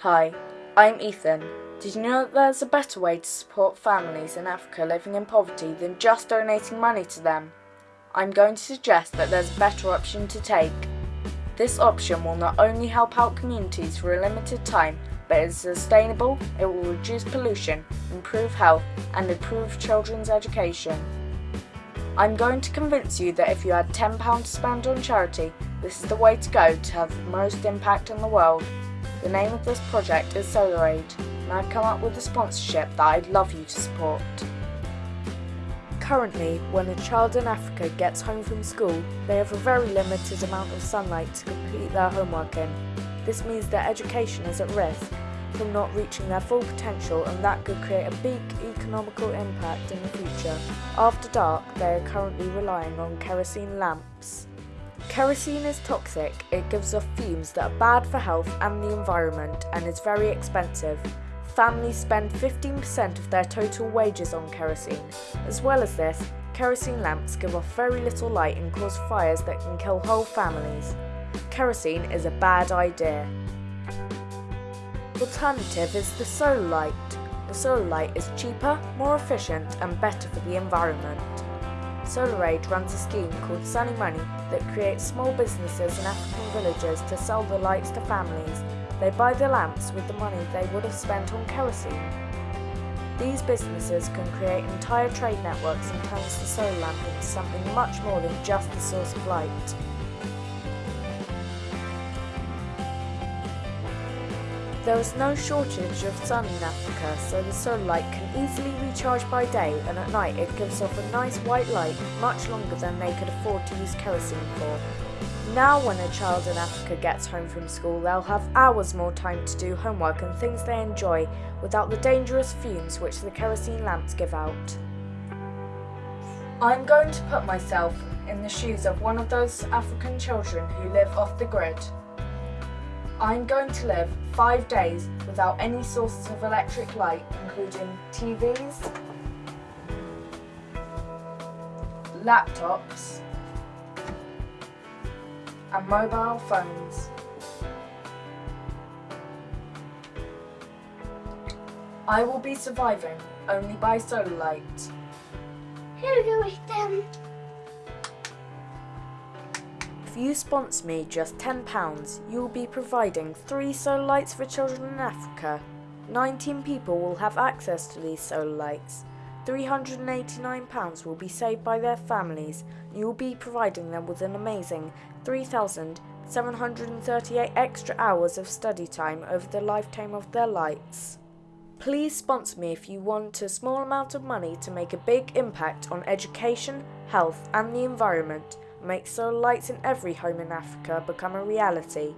Hi, I'm Ethan. Did you know that there's a better way to support families in Africa living in poverty than just donating money to them? I'm going to suggest that there's a better option to take. This option will not only help out communities for a limited time, but is sustainable, it will reduce pollution, improve health, and improve children's education. I'm going to convince you that if you had £10 to spend on charity, this is the way to go to have the most impact on the world. The name of this project is SolarAid, and I've come up with a sponsorship that I'd love you to support. Currently, when a child in Africa gets home from school, they have a very limited amount of sunlight to complete their homework in. This means their education is at risk from not reaching their full potential and that could create a big economical impact in the future. After dark, they are currently relying on kerosene lamps. Kerosene is toxic, it gives off fumes that are bad for health and the environment and is very expensive. Families spend 15% of their total wages on kerosene. As well as this, kerosene lamps give off very little light and cause fires that can kill whole families. Kerosene is a bad idea. Alternative is the solar light. The solar light is cheaper, more efficient and better for the environment. SolarAid runs a scheme called SunnyMoney that creates small businesses in African villages to sell the lights to families. They buy the lamps with the money they would have spent on kerosene. These businesses can create entire trade networks and turns the solar lamp into something much more than just the source of light. There is no shortage of sun in Africa, so the solar light can easily recharge by day and at night it gives off a nice white light much longer than they could afford to use kerosene for. Now when a child in Africa gets home from school, they'll have hours more time to do homework and things they enjoy without the dangerous fumes which the kerosene lamps give out. I'm going to put myself in the shoes of one of those African children who live off the grid. I'm going to live five days without any sources of electric light, including TVs, laptops, and mobile phones. I will be surviving only by solar light. Hello, Ethan. If you sponsor me just £10, you will be providing three solar lights for children in Africa. 19 people will have access to these solar lights. £389 will be saved by their families, and you will be providing them with an amazing 3,738 extra hours of study time over the lifetime of their lights. Please sponsor me if you want a small amount of money to make a big impact on education, health, and the environment make solar lights in every home in Africa become a reality.